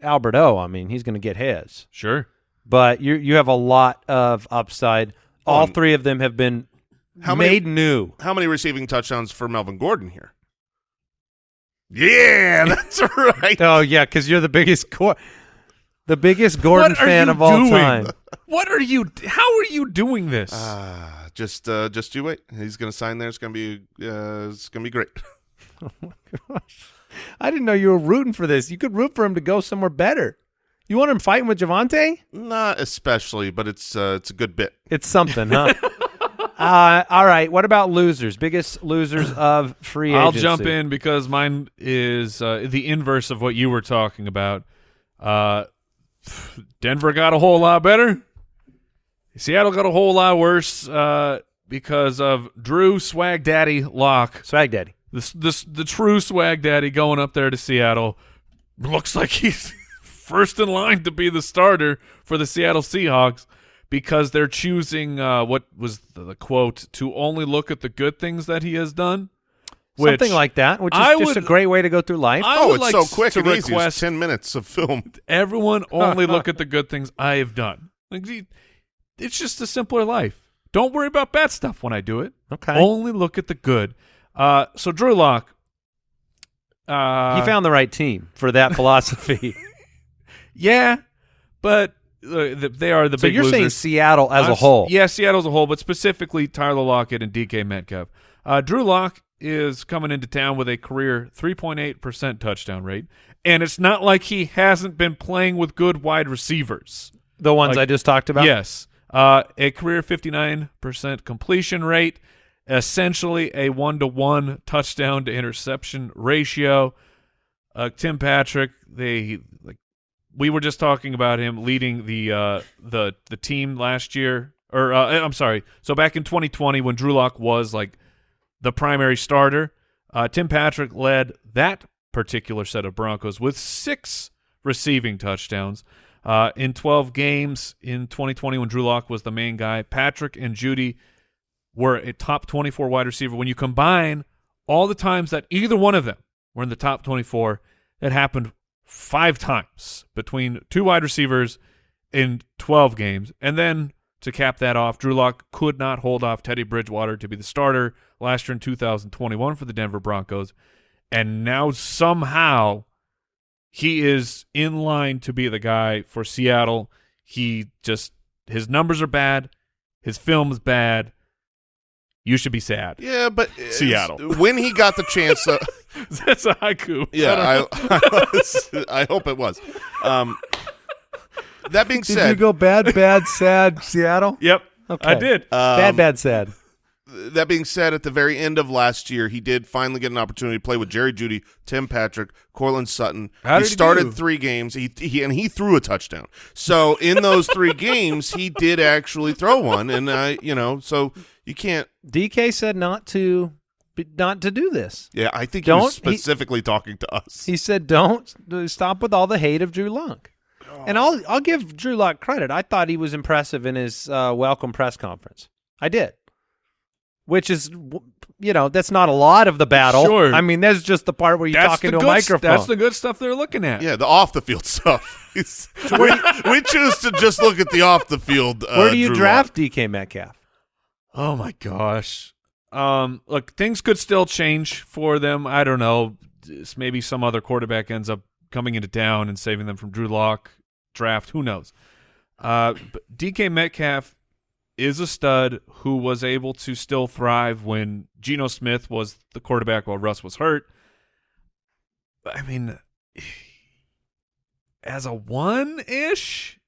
uh, Albert O. I mean, he's going to get his, Sure. but you you have a lot of upside. All Um, three of them have been How many- made new. How many receiving touchdowns for Melvin Gordon here? Yeah, that's right. Oh yeah, because you're the biggest Gor- the biggest Gordon fan of all doing? time. What are you? How are you doing this? Ah, just uh, just you wait. He's gonna sign there. It's gonna be uh, it's gonna be great. I didn't know you were rooting for this. You could root for him to go somewhere better. You want him fighting with Javonte? Not especially, but it's uh, it's a good bit. It's something, huh? uh, all right. What about losers? Biggest losers of free I'll agency. jump in because mine is uh, the inverse of what you were talking about. Uh, Denver got a whole lot better. Seattle got a whole lot worse uh, because of Drew Swag Daddy Lock, Swag Daddy. this this the true Swag Daddy going up there to Seattle. Looks like he's first in line to be the starter for the Seattle Seahawks because they're choosing uh, what was the, the quote to only look at the good things that he has done. Something like that, which is I just would- a great way to go through life. I oh, it's like so quick to and easy. It's request ten minutes of film. everyone only look at the good things I have done. Like, it's just a simpler life. Don't worry about bad stuff when I do it. okay. Only look at the good. Uh, so Drew Lock, uh, he found the right team for that philosophy. yeah, but uh, they are the so big you're saying. Seattle as Uh, a whole? Yeah, Seattle as a whole, but specifically Tyler Lockett and DK Metcalf. Uh, Drew Lock is coming into town with a career 3.8% touchdown rate, and it's not like he hasn't been playing with good wide receivers. The ones Like- I just talked about. Yes. Uh, a career 59% completion rate, essentially a one to one touchdown to interception ratio. Uh, Tim Patrick, they like we were just talking about him leading the uh, the the team last year, or uh, I'm sorry. So back in 2020, when Drew Lock was like the primary starter, uh, Tim Patrick led that particular set of Broncos with six receiving touchdowns. Uh, in 12 games in 2020, when Drew Lock was the main guy, Patrick and Jeudy were a top 24 wide receiver. When you combine all the times that either one of them were in the top 24, it happened five times between two wide receivers in 12 games. And then to cap that off, Drew Lock could not hold off Teddy Bridgewater to be the starter last year in 2021 for the Denver Broncos. And now somehow he is in line to be the guy for Seattle. He just his numbers are bad, his film is bad. You should be sad. Yeah, but Seattle. when he got the chance, uh, That's a haiku. yeah, I, I, was- I hope it was. Um, that being said, Did said, you go bad, bad, sad, Seattle? Yep. Okay. I did. bad, um, bad, sad. That being said, at the very end of last year, he did finally get an opportunity to play with Jerry Jeudy, Tim Patrick, Courtland Sutton. How he did he started do? three games, he, he and he threw a touchdown. So in those three games, he did actually throw one, and uh, you know, so you can't. DK said not to, not to do this. Yeah, I think Don't- he was he- specifically talking to us. He said, "Don't stop with all the hate of Drew Lock." And I'll I'll give Drew Lock credit. I thought he was impressive in his uh, welcome press conference. I did, which is, you know, that's not a lot of the battle. Sure. I mean, that's just the part where you're That's talking the to a good s- microphone. That's the good stuff they're looking at. Yeah, the off the field stuff. We, we choose to just look at the off the field. Uh, where do you Drew draft DK Metcalf? Oh my gosh. Um, look, things could still change for them. I don't know. Maybe some other quarterback ends up coming into town and saving them from Drew Lock draft. Who knows? Uh, but DK Metcalf is a stud who was able to still thrive when Geno Smith was the quarterback while Russ was hurt. I mean, as a one ish,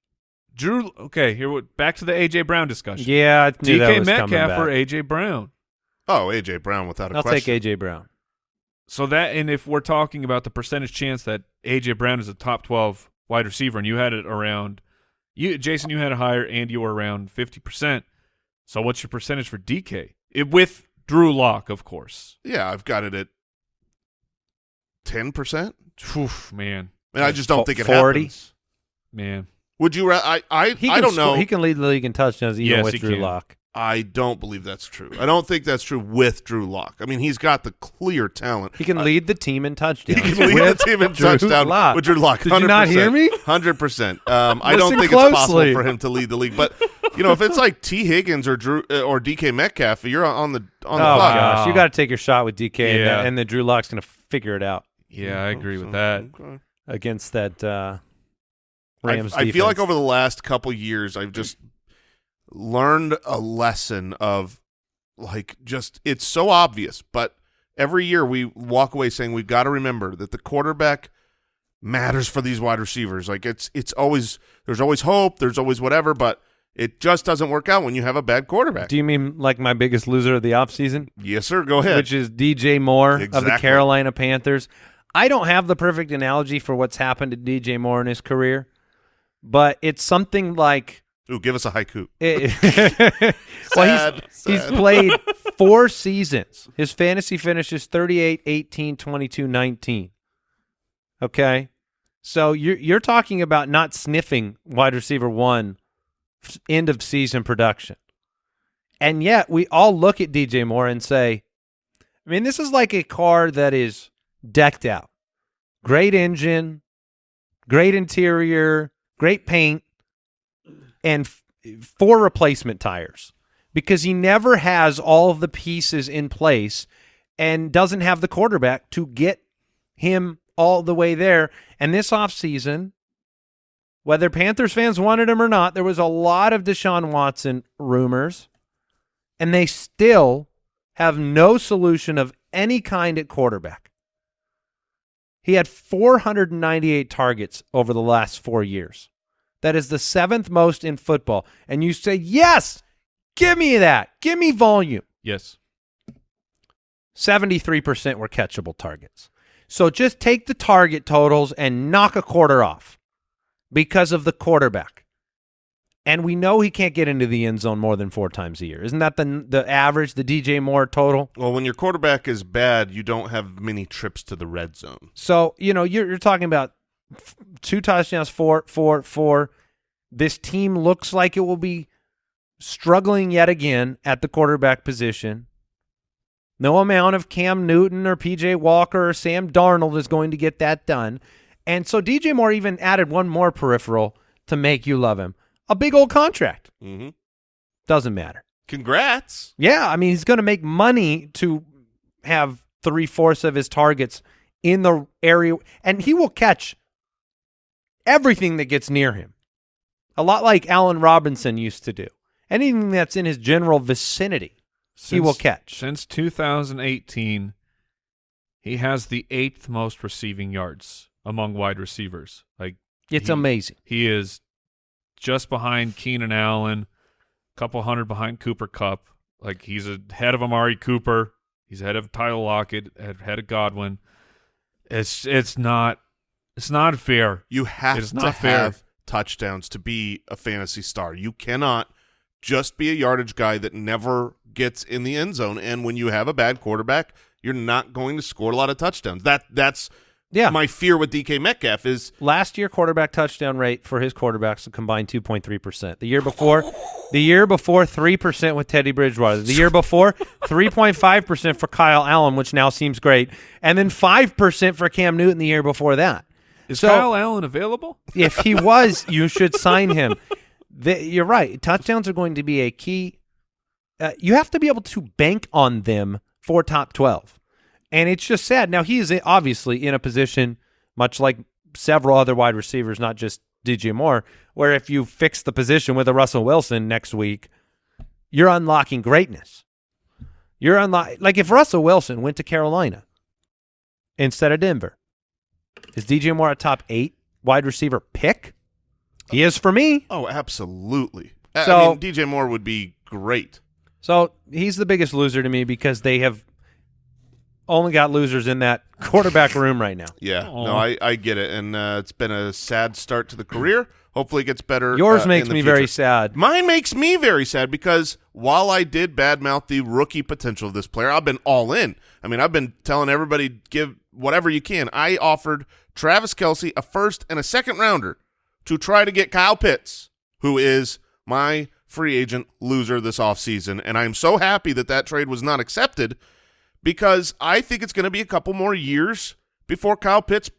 Drew. Okay, here we- back to the AJ Brown discussion. Yeah, I knew that DK was Metcalf back. or AJ Brown. Oh, AJ Brown without a I'll question. take AJ Brown. So that, and if we're talking about the percentage chance that AJ Brown is a top twelve wide receiver, and you had it around, you Jason, you had a higher, and you were around fifty percent. So what's your percentage for DK? It, eh, with Drew Lock, of course. Yeah, I've got it at ten percent. Oof, man, And I just don't think it 40? happens. man. Would you? Ra- I I He I don't score- know. He can lead the league in touchdowns even Yes, with Drew can. Lock. I don't believe that's true. I don't think that's true with Drew Lock. I mean, he's got the clear talent. He can I- lead the team in He can lead the team in Drew touchdown Lock. with Drew Lock. Did you not hear me? Hundred percent. Um, I don't Listen think it's possible for him to lead the league. But you know, if it's like Tee Higgins or Drew uh, or DK Metcalf, you're on the on Oh the clock. gosh, you got to take your shot with DK, and, Yeah. the, and the Drew Lock's going to figure it out Yeah, I agree So, with that. okay. against that uh, I, Rams. I feel like over the last couple years, I've just learned a lesson of like just it's so obvious, but every year we walk away saying we've got to remember that the quarterback matters for these wide receivers. Like it's it's always there's always hope, there's always whatever, but it just doesn't work out when you have a bad quarterback. Do you mean like my biggest loser of the offseason? yes, sir. Go ahead. which is DJ Moore of the Carolina Panthers. I don't have the perfect analogy for what's happened to DJ Moore in his career, but it's something like Ooh, give us a haiku. well, Sad, he's, he's sad. played four seasons. His fantasy finishes 38, 18, 22, 19. Okay? So you're you're talking about not sniffing wide receiver 1 end of season production. And yet we all look at DJ Moore and say, I mean, this is like a car that is decked out. Great engine, great interior, great paint, and four replacement tires because he never has all of the pieces in place and doesn't have the quarterback to get him all the way there. And this offseason, whether Panthers fans wanted him or not, there was a lot of Deshaun Watson rumors, and they still have no solution of any kind at quarterback. He had 498 targets over the last four years. That is the seventh most in football. And you say, yes, give me that. Give me volume. Yes. 73% were catchable targets. So just take the target totals and knock a quarter off because of the quarterback. And we know he can't get into the end zone more than four times a year. Isn't that the the average, the DJ Moore total? Well, when your quarterback is bad, you don't have many trips to the red zone. So, you know, you're, you're talking about f- two touchdowns, four, four, four. This team looks like it will be struggling yet again at the quarterback position. No amount of Cam Newton or PJ Walker or Sam Darnold is going to get that done. And so DJ Moore even added one more peripheral to make you love him a big old contract. Mm-hmm. Doesn't matter. Congrats. Yeah, I mean he's going to make money to have three fourths of his targets in the area, and he will catch everything that gets near him. A lot like Allen Robinson used to do. Anything that's in his general vicinity, he will catch. Since 2018, he has the eighth most receiving yards among wide receivers. Like It's he- amazing. He is just behind Keenan Allen, a couple hundred behind Cooper Kupp. Like he's ahead of Amari Cooper. He's ahead of Tyler Lockett, ahead of Godwin. It's it's not it's not fair. You have It is to not fair. have touchdowns to be a fantasy star. You cannot just be a yardage guy that never gets in the end zone. And when you have a bad quarterback, you're not going to score a lot of touchdowns. That that's Yeah. my fear with DK Metcalf is Last year quarterback touchdown rate for his quarterbacks combined 2.3%. The year before, the year before 3% with Teddy Bridgewater. The year before 3.5% for Kyle Allen, which now seems great, and then 5% for Cam Newton the year before that. Is So- Kyle Allen available? If he was, you should sign him. The, you're right. Touchdowns are going to be a key uh, you have to be able to bank on them for top 12. And it's just sad. Now, he is obviously in a position, much like several other wide receivers, not just DJ Moore, where if you fix the position with a Russell Wilson next week, you're unlocking greatness. You're unlock like if Russell Wilson went to Carolina instead of Denver, is DJ Moore a top eight wide receiver pick? He is for me. Oh, absolutely. I- So- I mean, DJ Moore would be great. So he's the biggest loser to me because they have only got losers in that quarterback room right now. Yeah, Aw. no, I, I get it, and uh, it's been a sad start to the career. Hopefully, it gets better. Yours uh, makes in the me very sad. Mine makes me very sad because while I did badmouth the rookie potential of this player, I've been all in. I mean, I've been telling everybody give whatever you can. I offered Travis Kelce a first and a second rounder to try to get Kyle Pitts, who is my free agent loser this offseason. And I'm so happy that that trade was not accepted because I think it's going to be a couple more years before Kyle Pitts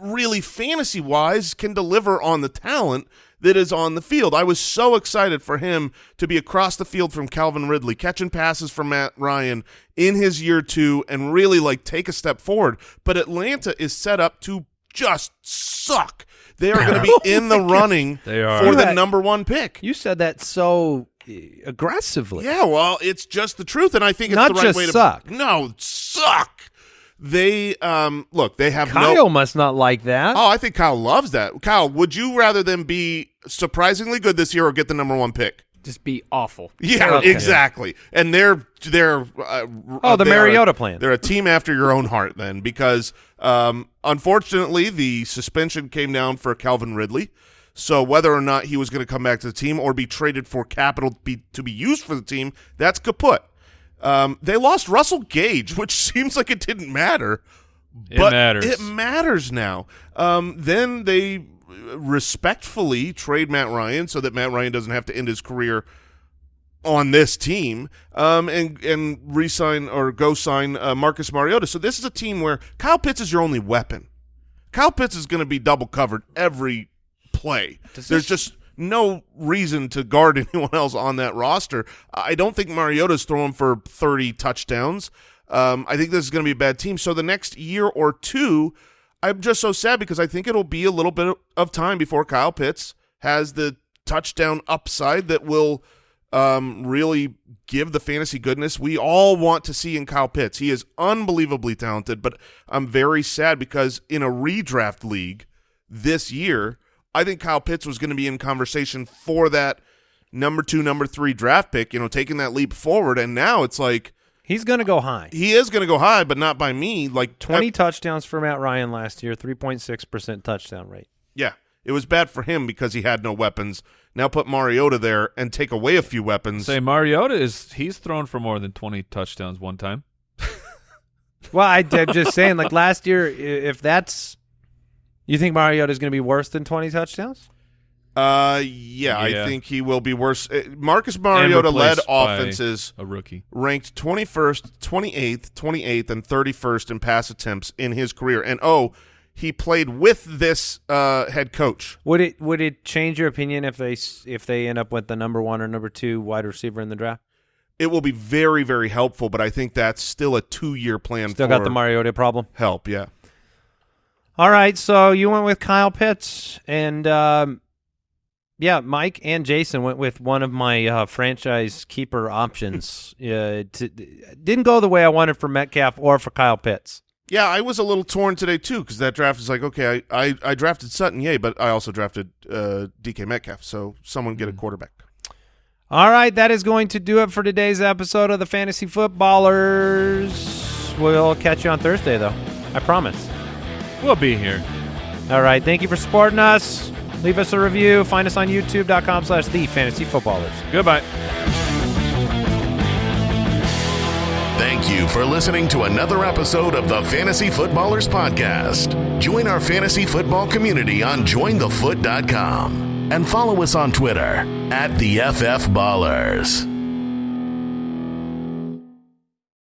really fantasy wise can deliver on the talent that is on the field. I was so excited for him to be across the field from Calvin Ridley, catching passes from Matt Ryan in his year two and really like take a step forward. But Atlanta is set up to just suck. They are going to be in the running They are. for the number one pick. You said that so uh, aggressively. Yeah, well, it's just the truth, and I think it's Not the right just way to suck. No, suck. They um look, they have Kyle no must not like that. Oh, I think Kyle loves that. Kyle, would you rather them be surprisingly good this year or get the number one pick? Just be awful. Yeah, Okay. exactly. And they're they're uh, Oh, the they are- Mariota plan. They're a team after your own heart, then, because um, unfortunately the suspension came down for Calvin Ridley. So whether or not he was going to come back to the team or be traded for capital to be, to be used for the team, that's kaput. Um, they lost Russell Gage, which seems like it didn't matter. It but matters. It matters now. Um, then they respectfully trade Matt Ryan so that Matt Ryan doesn't have to end his career on this team um, and and resign or go sign uh, Marcus Mariota. So this is a team where Kyle Pitts is your only weapon. Kyle Pitts is going to be double covered every play. There's just no reason to guard anyone else on that roster. I don't think Mariota's throwing for 30 touchdowns. Um, I think this is going to be a bad team. So the next year or two, I'm just so sad because I think it'll be a little bit of time before Kyle Pitts has the touchdown upside that will um, really give the fantasy goodness we all want to see in Kyle Pitts. He is unbelievably talented, but I'm very sad because in a redraft league this year, I think Kyle Pitts was going to be in conversation for that number two, number three draft pick, you know, taking that leap forward. And now it's like He's going to go high. he is going to go high, but not by me. Like 20 I- touchdowns for Matt Ryan last year, 3.6% touchdown rate. yeah, it was bad for him because he had no weapons. Now put Mariota there and take away a few weapons. Say Mariota is he's thrown for more than twenty touchdowns one time. Well, I, am just saying, like last year, if that's. You think Mariota is going to be worse than 20 touchdowns? Uh, yeah, I think he will be worse. Uh, Marcus Mariota led offenses A rookie. ranked 21st, 28th, 28th, and 31st in pass attempts in his career. And oh, he played with this uh, head coach. Would it would it change your opinion if they if they end up with the number one or number two wide receiver in the draft? It will be very, very helpful, but I think that's still a two-year plan. Still for got the Mariota problem. help. Yeah, All right, so you went with Kyle Pitts, and um, yeah, Mike and Jason went with one of my uh, franchise keeper options. uh, to, didn't go the way I wanted for Metcalf or for Kyle Pitts. yeah. I was a little torn today too because that draft is like, okay, I, I, I drafted Sutton, yay, but I also drafted uh, DK Metcalf. So someone get a quarterback. All right, that is going to do it for today's episode of the Fantasy Footballers. We'll catch you on Thursday, though. I promise. We'll be here. All right, thank you for supporting us. Leave us a review. Find us on youtube.com slash the fantasy footballers. Goodbye. Thank you for listening to another episode of the Fantasy Footballers Podcast. Join our fantasy football community on jointhefoot.com and follow us on Twitter at the FF Ballers.